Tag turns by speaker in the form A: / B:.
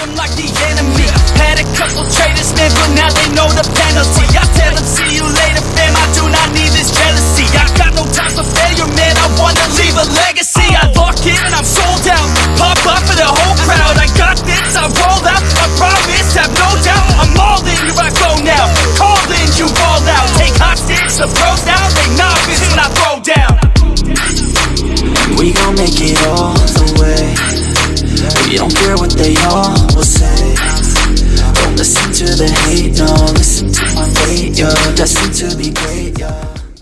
A: them like the enemy. Had a couple traitors, man, but now they know the penalty. I tell them, see you later, fam, I do not need this jealousy. I got no time for failure, man, I wanna leave a legacy. I lock in and I'm sold out, pop up for the whole crowd. I got this, I roll out, I promise, have no doubt. I'm all in, here I go now, call in, you roll out. Take hostage, the pros now, they novice when I throw down.
B: We gon' make it all We don't care what they all will say. Don't listen to the hate, no Listen to my fate, you're destined to be great